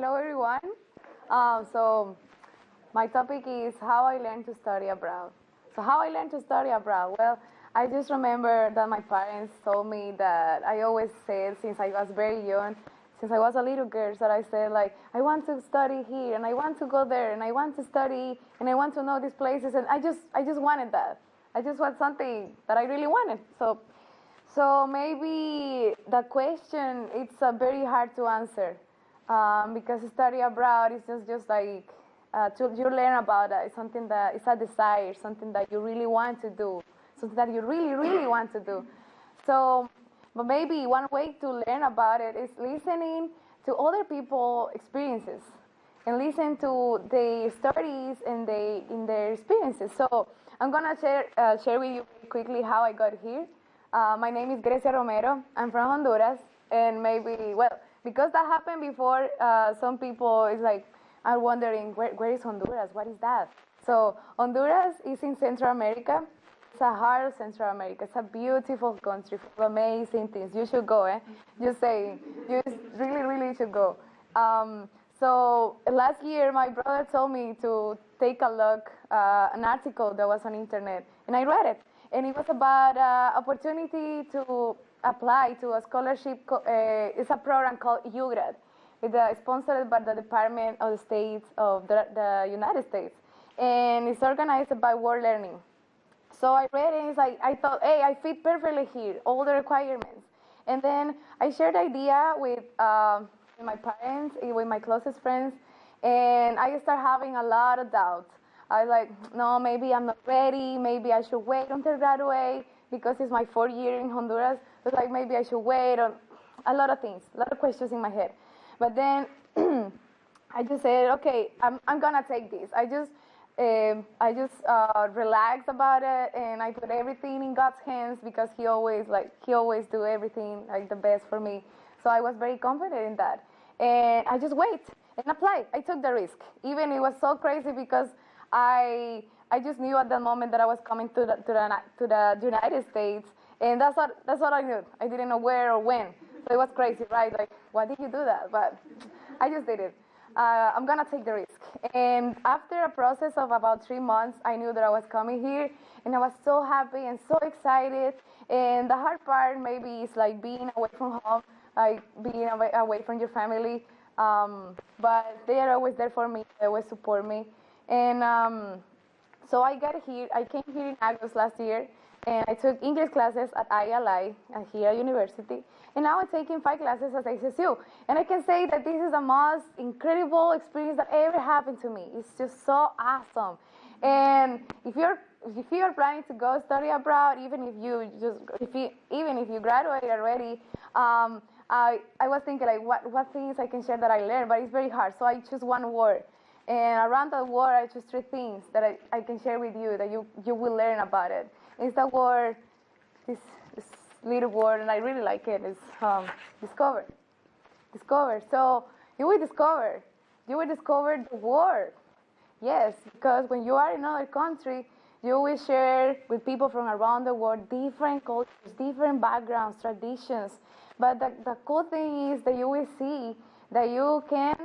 Hello, everyone. Um, so, my topic is how I learned to study abroad. So, how I learned to study abroad? Well, I just remember that my parents told me that I always said since I was very young, since I was a little girl, that I said like I want to study here and I want to go there and I want to study and I want to know these places and I just I just wanted that. I just want something that I really wanted. So so maybe the question it's uh, very hard to answer um, because study abroad is just just like uh, to, you learn about it. It's something that it's a desire, something that you really want to do, something that you really really want to do. So, but maybe one way to learn about it is listening to other people' experiences and listen to their stories and they in their experiences. So I'm gonna share uh, share with you quickly how I got here. Uh, my name is Grecia Romero. I'm from Honduras, and maybe well because that happened before. Uh, some people is like are wondering where, where is Honduras? What is that? So Honduras is in Central America. It's a heart of Central America. It's a beautiful country full of amazing things. You should go, eh? you say you really, really should go. Um, so last year, my brother told me to take a look uh, an article that was on internet, and I read it, and it was about uh, opportunity to apply to a scholarship. Uh, it's a program called UGRAD. It's uh, sponsored by the Department of the States of the, the United States, and it's organized by World Learning. So I read it, and it's like I thought, hey, I fit perfectly here, all the requirements. And then I shared the idea with. Uh, my parents, eh, with my closest friends, and I start having a lot of doubts. I was like, no, maybe I'm not ready. Maybe I should wait until graduate because it's my fourth year in Honduras. It's like maybe I should wait. Or a lot of things, a lot of questions in my head. But then I just said, okay, I'm, I'm gonna take this. I just um, I just uh, relax about it and I put everything in God's hands because He always like He always do everything like the best for me. So I was very confident in that. And I just wait and apply. I took the risk. Even it was so crazy because I I just knew at the moment that I was coming to the to the to the United States, and that's what that's what I knew. I didn't know where or when. So it was crazy, right? Like, why did you do that? But I just did it. Uh, I'm gonna take the risk. And after a process of about three months, I knew that I was coming here, and I was so happy and so excited. And the hard part maybe is like being away from home like being away, away from your family. Um, but they are always there for me. They always support me. And um, so I got here. I came here in August last year, and I took English classes at ILI at here at University. And now I'm taking five classes at ACSU. And I can say that this is the most incredible experience that ever happened to me. It's just so awesome. And if you're if you are planning to go study abroad, even if you just if you even if you graduate already, um, I, I was thinking like what, what things I can share that I learned, but it's very hard. So I choose one word. And around that word, I choose three things that I, I can share with you that you, you will learn about it. It's the word, this, this little word, and I really like it. it, is um, discover. Discover. So you will discover. You will discover the world. Yes, because when you are in another country, you will share with people from around the world different cultures, different backgrounds, traditions, but the, the cool thing is that you will see that you can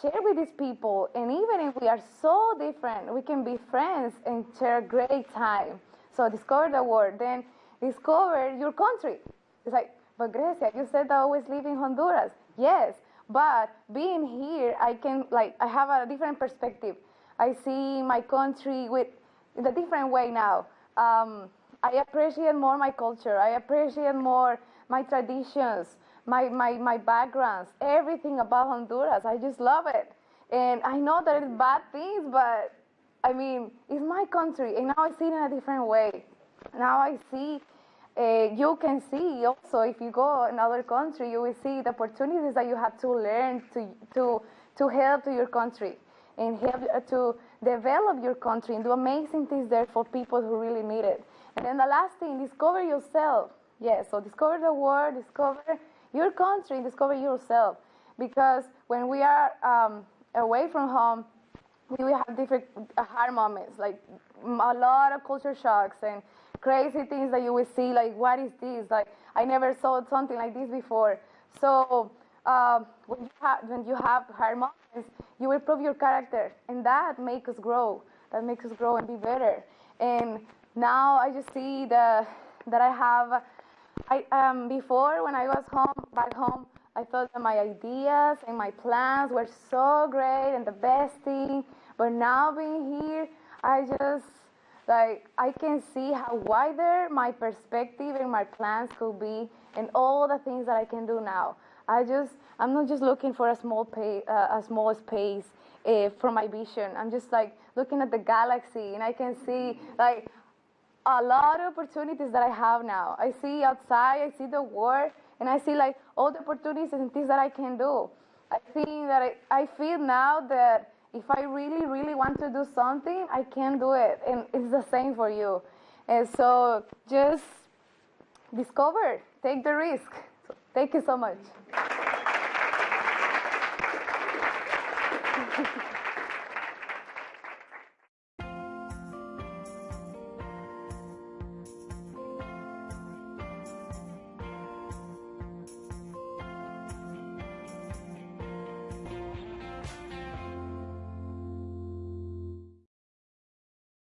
share with these people. And even if we are so different, we can be friends and share a great time. So discover the world, then discover your country. It's like, but Grecia, you said I always live in Honduras. Yes, but being here, I can like I have a different perspective. I see my country with in a different way now. Um, I appreciate more my culture. I appreciate more my traditions, my, my, my backgrounds, everything about Honduras. I just love it. And I know that it's bad things, but I mean, it's my country, and now I see it in a different way. Now I see, uh, you can see also if you go another country, you will see the opportunities that you have to learn to, to, to help to your country and help uh, to develop your country and do amazing things there for people who really need it. And then the last thing, discover yourself. Yes, so discover the world, discover your country, discover yourself. Because when we are um, away from home, we will have different uh, hard moments, like a lot of culture shocks and crazy things that you will see, like, what is this? Like, I never saw something like this before. So um, when, you have, when you have hard moments, you will prove your character, and that makes us grow. That makes us grow and be better. And now I just see the, that I have. I um, before when I was home back home, I thought that my ideas and my plans were so great and the best thing. But now being here, I just like I can see how wider my perspective and my plans could be, and all the things that I can do now. I just I'm not just looking for a small pay, uh, a small space uh, for my vision. I'm just like looking at the galaxy, and I can see like a lot of opportunities that I have now. I see outside, I see the world, and I see like all the opportunities and things that I can do. I think that I, I feel now that if I really, really want to do something, I can do it. And it's the same for you. And so just discover, take the risk. So thank you so much.